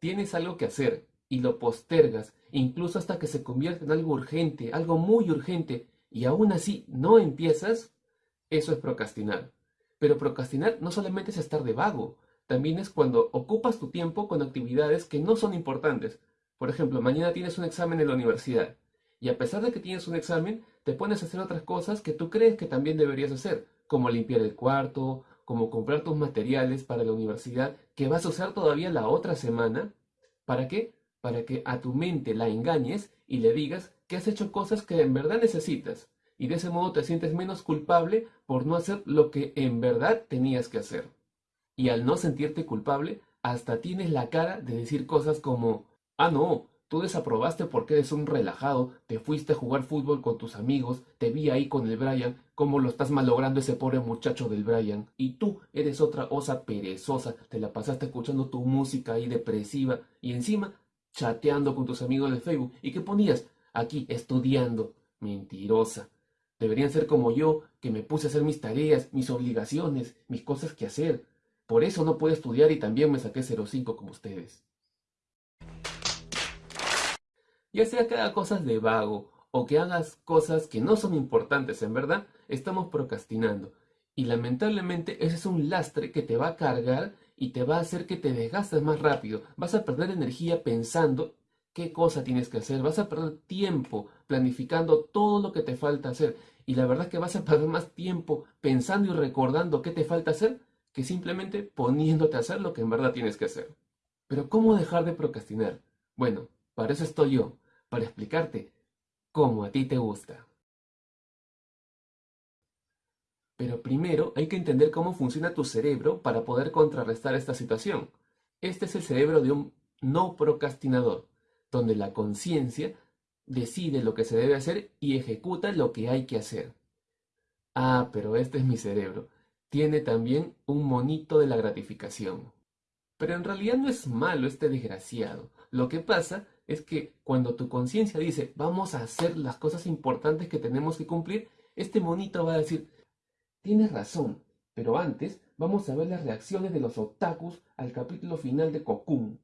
tienes algo que hacer y lo postergas, incluso hasta que se convierte en algo urgente, algo muy urgente, y aún así no empiezas, eso es procrastinar. Pero procrastinar no solamente es estar de vago, también es cuando ocupas tu tiempo con actividades que no son importantes. Por ejemplo, mañana tienes un examen en la universidad y a pesar de que tienes un examen, te pones a hacer otras cosas que tú crees que también deberías hacer, como limpiar el cuarto, como comprar tus materiales para la universidad que vas a usar todavía la otra semana. ¿Para qué? Para que a tu mente la engañes y le digas que has hecho cosas que en verdad necesitas y de ese modo te sientes menos culpable por no hacer lo que en verdad tenías que hacer. Y al no sentirte culpable, hasta tienes la cara de decir cosas como, ah no, tú desaprobaste porque eres un relajado, te fuiste a jugar fútbol con tus amigos, te vi ahí con el Brian, cómo lo estás malogrando ese pobre muchacho del Brian, y tú eres otra osa perezosa, te la pasaste escuchando tu música ahí depresiva, y encima chateando con tus amigos de Facebook, ¿y qué ponías? Aquí, estudiando. Mentirosa. Deberían ser como yo, que me puse a hacer mis tareas, mis obligaciones, mis cosas que hacer. Por eso no puedo estudiar y también me saqué 05 como ustedes. Ya sea que haga cosas de vago o que hagas cosas que no son importantes en verdad, estamos procrastinando. Y lamentablemente ese es un lastre que te va a cargar y te va a hacer que te desgastes más rápido. Vas a perder energía pensando qué cosa tienes que hacer, vas a perder tiempo planificando todo lo que te falta hacer y la verdad es que vas a perder más tiempo pensando y recordando qué te falta hacer que simplemente poniéndote a hacer lo que en verdad tienes que hacer. Pero ¿cómo dejar de procrastinar? Bueno, para eso estoy yo, para explicarte cómo a ti te gusta. Pero primero hay que entender cómo funciona tu cerebro para poder contrarrestar esta situación. Este es el cerebro de un no procrastinador donde la conciencia decide lo que se debe hacer y ejecuta lo que hay que hacer. Ah, pero este es mi cerebro. Tiene también un monito de la gratificación. Pero en realidad no es malo este desgraciado. Lo que pasa es que cuando tu conciencia dice vamos a hacer las cosas importantes que tenemos que cumplir, este monito va a decir tienes razón, pero antes vamos a ver las reacciones de los otakus al capítulo final de Cocoon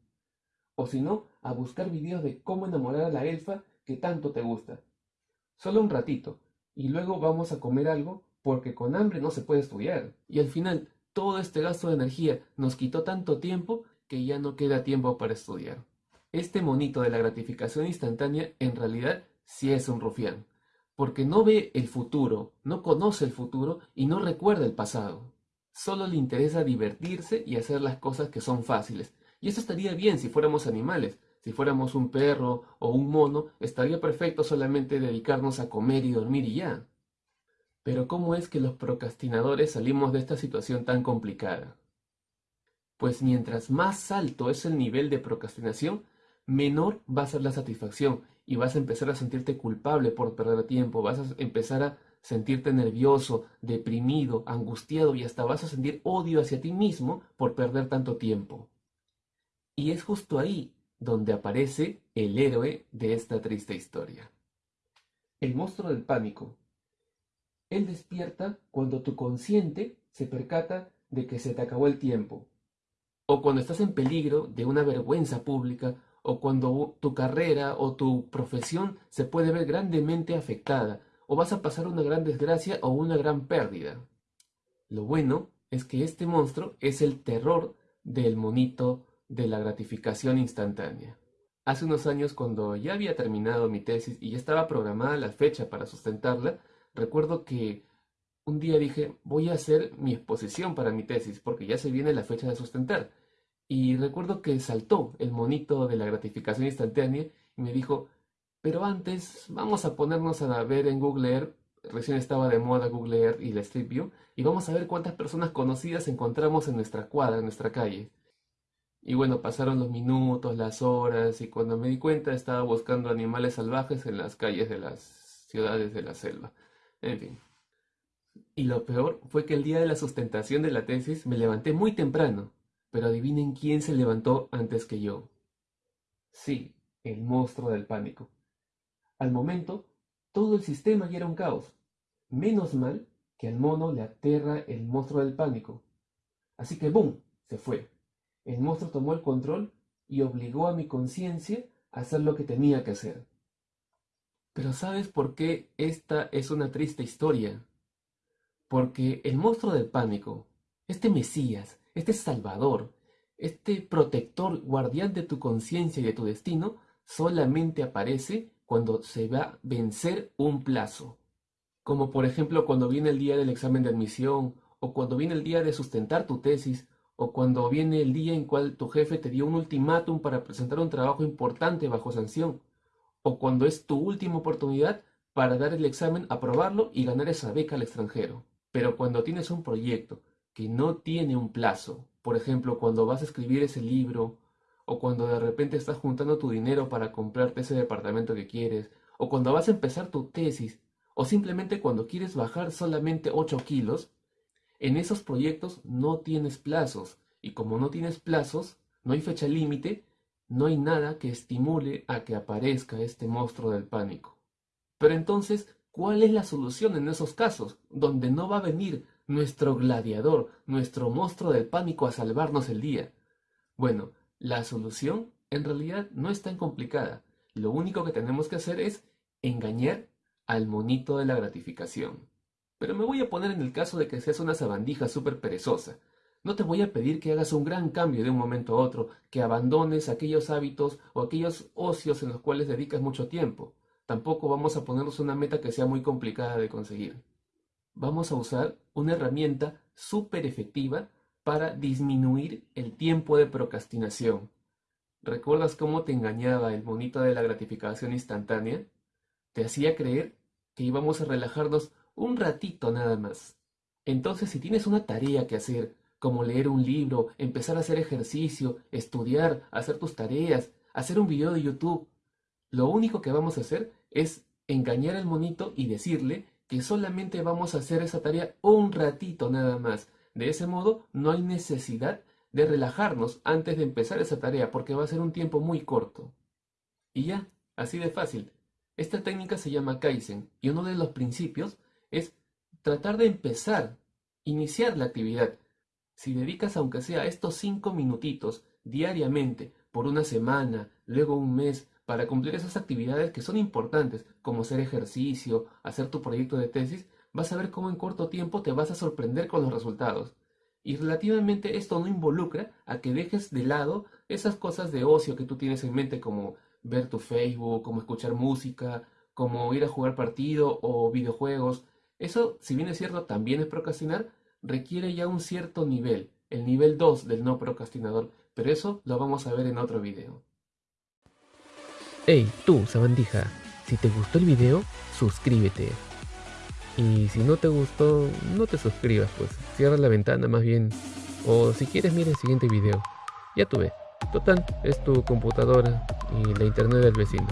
o si no, a buscar videos de cómo enamorar a la elfa que tanto te gusta. Solo un ratito, y luego vamos a comer algo porque con hambre no se puede estudiar. Y al final, todo este gasto de energía nos quitó tanto tiempo que ya no queda tiempo para estudiar. Este monito de la gratificación instantánea en realidad sí es un rufián, porque no ve el futuro, no conoce el futuro y no recuerda el pasado. Solo le interesa divertirse y hacer las cosas que son fáciles, y eso estaría bien si fuéramos animales. Si fuéramos un perro o un mono, estaría perfecto solamente dedicarnos a comer y dormir y ya. Pero ¿cómo es que los procrastinadores salimos de esta situación tan complicada? Pues mientras más alto es el nivel de procrastinación, menor va a ser la satisfacción y vas a empezar a sentirte culpable por perder tiempo, vas a empezar a sentirte nervioso, deprimido, angustiado y hasta vas a sentir odio hacia ti mismo por perder tanto tiempo. Y es justo ahí donde aparece el héroe de esta triste historia. El monstruo del pánico. Él despierta cuando tu consciente se percata de que se te acabó el tiempo, o cuando estás en peligro de una vergüenza pública, o cuando tu carrera o tu profesión se puede ver grandemente afectada, o vas a pasar una gran desgracia o una gran pérdida. Lo bueno es que este monstruo es el terror del monito de la gratificación instantánea. Hace unos años, cuando ya había terminado mi tesis y ya estaba programada la fecha para sustentarla, recuerdo que un día dije, voy a hacer mi exposición para mi tesis, porque ya se viene la fecha de sustentar. Y recuerdo que saltó el monito de la gratificación instantánea y me dijo, pero antes vamos a ponernos a ver en Google Earth, recién estaba de moda Google Earth y la Street View, y vamos a ver cuántas personas conocidas encontramos en nuestra cuadra, en nuestra calle. Y bueno, pasaron los minutos, las horas, y cuando me di cuenta estaba buscando animales salvajes en las calles de las ciudades de la selva. En fin. Y lo peor fue que el día de la sustentación de la tesis me levanté muy temprano, pero adivinen quién se levantó antes que yo. Sí, el monstruo del pánico. Al momento, todo el sistema ya era un caos. Menos mal que al mono le aterra el monstruo del pánico. Así que ¡boom! se fue. El monstruo tomó el control y obligó a mi conciencia a hacer lo que tenía que hacer. Pero ¿sabes por qué esta es una triste historia? Porque el monstruo del pánico, este Mesías, este Salvador, este protector guardián de tu conciencia y de tu destino, solamente aparece cuando se va a vencer un plazo. Como por ejemplo cuando viene el día del examen de admisión, o cuando viene el día de sustentar tu tesis, o cuando viene el día en cual tu jefe te dio un ultimátum para presentar un trabajo importante bajo sanción o cuando es tu última oportunidad para dar el examen, aprobarlo y ganar esa beca al extranjero. Pero cuando tienes un proyecto que no tiene un plazo, por ejemplo, cuando vas a escribir ese libro, o cuando de repente estás juntando tu dinero para comprarte ese departamento que quieres, o cuando vas a empezar tu tesis, o simplemente cuando quieres bajar solamente 8 kilos, en esos proyectos no tienes plazos, y como no tienes plazos, no hay fecha límite, no hay nada que estimule a que aparezca este monstruo del pánico. Pero entonces, ¿cuál es la solución en esos casos, donde no va a venir nuestro gladiador, nuestro monstruo del pánico a salvarnos el día? Bueno, la solución en realidad no es tan complicada. Lo único que tenemos que hacer es engañar al monito de la gratificación. Pero me voy a poner en el caso de que seas una sabandija súper perezosa, no te voy a pedir que hagas un gran cambio de un momento a otro, que abandones aquellos hábitos o aquellos ocios en los cuales dedicas mucho tiempo. Tampoco vamos a ponernos una meta que sea muy complicada de conseguir. Vamos a usar una herramienta súper efectiva para disminuir el tiempo de procrastinación. ¿Recuerdas cómo te engañaba el monito de la gratificación instantánea? Te hacía creer que íbamos a relajarnos un ratito nada más. Entonces, si tienes una tarea que hacer, como leer un libro, empezar a hacer ejercicio, estudiar, hacer tus tareas, hacer un video de YouTube. Lo único que vamos a hacer es engañar al monito y decirle que solamente vamos a hacer esa tarea un ratito nada más. De ese modo no hay necesidad de relajarnos antes de empezar esa tarea porque va a ser un tiempo muy corto. Y ya, así de fácil. Esta técnica se llama Kaizen y uno de los principios es tratar de empezar, iniciar la actividad si dedicas aunque sea estos cinco minutitos diariamente por una semana, luego un mes, para cumplir esas actividades que son importantes, como hacer ejercicio, hacer tu proyecto de tesis, vas a ver cómo en corto tiempo te vas a sorprender con los resultados. Y relativamente esto no involucra a que dejes de lado esas cosas de ocio que tú tienes en mente como ver tu Facebook, como escuchar música, como ir a jugar partido o videojuegos. Eso, si bien es cierto, también es procrastinar, requiere ya un cierto nivel, el nivel 2 del no procrastinador, pero eso lo vamos a ver en otro video. Hey, tú, sabandija, si te gustó el video, suscríbete. Y si no te gustó, no te suscribas, pues cierra la ventana más bien. O si quieres, mira el siguiente video. Ya tuve. Total, es tu computadora y la internet del vecino.